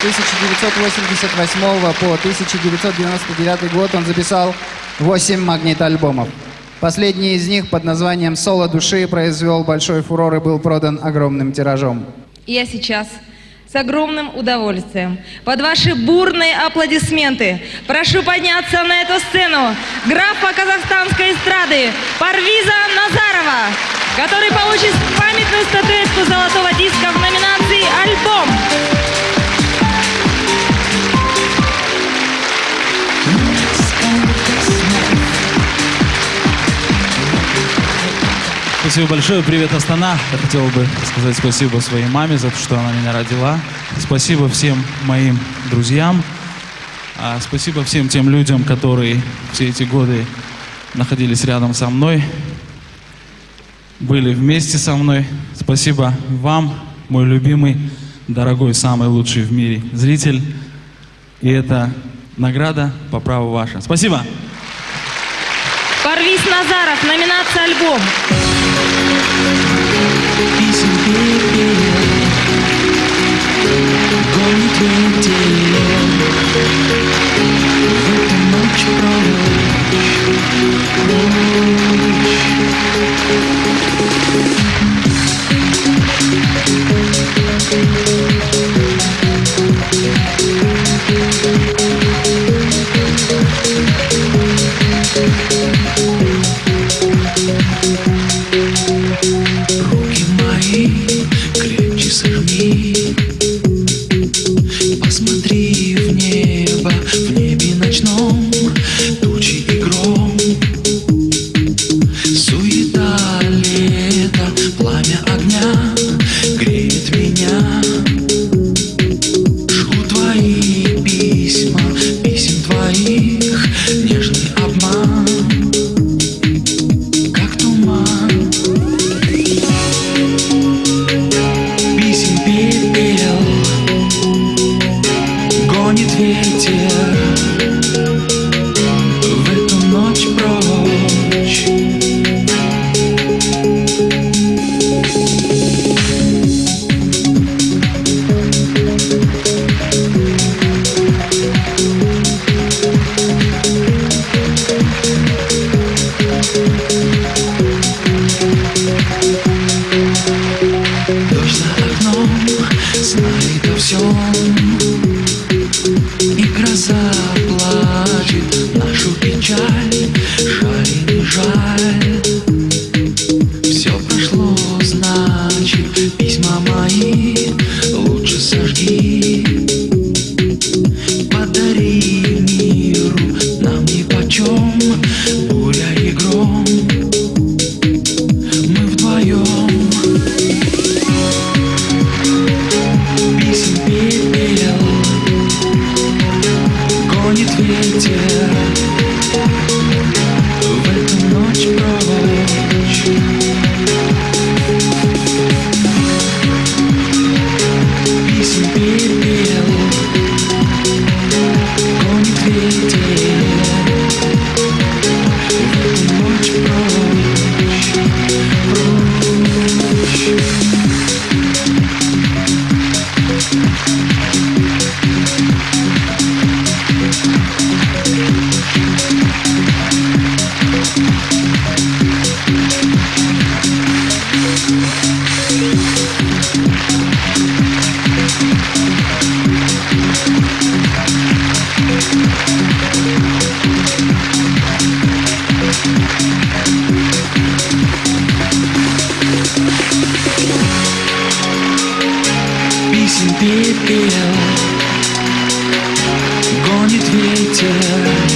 1988 по 1999 год он записал 8 магнит-альбомов. Последний из них под названием «Соло души» произвел большой фурор и был продан огромным тиражом. Я сейчас с огромным удовольствием под ваши бурные аплодисменты прошу подняться на эту сцену графа казахстанской эстрады Парвиза Назарова, который получит памятную статуэтку золотого диска в номинации «Альбом». Спасибо большое. Привет, Астана. Я хотел бы сказать спасибо своей маме за то, что она меня родила. Спасибо всем моим друзьям. А, Спасибо всем тем людям, которые все эти годы находились рядом со мной, были вместе со мной. Спасибо вам, мой любимый, дорогой, самый лучший в мире зритель. И это награда по праву ваша. Спасибо. Парвиз Назаров, номинация «Альбом». Песен пепел значит письма мои лучше сожги. Подари миру нам нипочем буря и гром. Мы вдвоем Писем пепел гонит ветер. пепел Гонит ветер.